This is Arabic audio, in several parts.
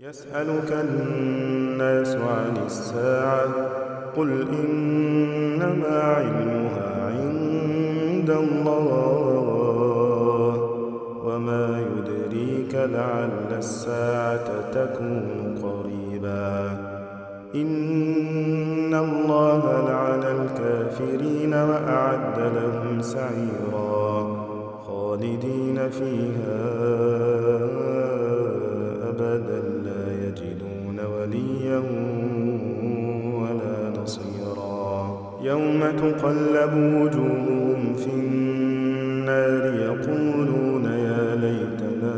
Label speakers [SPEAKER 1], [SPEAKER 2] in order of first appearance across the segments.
[SPEAKER 1] يسألك الناس عن الساعة قل إنما علمها عند الله وما يدريك لعل الساعة تكون قريبا. إن الله لعن الكافرين وأعد لهم سعيرا خالدين فيها يوم تقلب وجوههم في النار يقولون يا ليتنا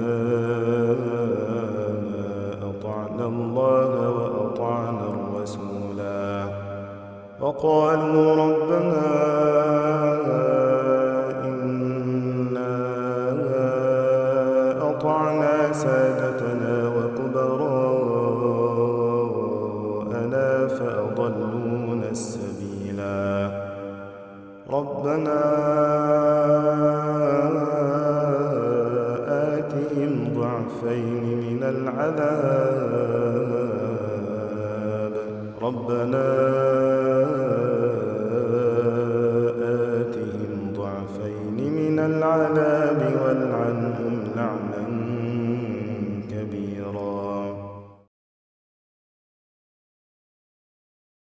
[SPEAKER 1] أطعنا الله وأطعنا الرسولا. وقالوا ربنا أطعنا سادتنا وكبراءنا فأضلونا. ربنا آتهم ضعفين من العذاب. ربنا آتهم ضعفين من العذاب والعنهم لعنا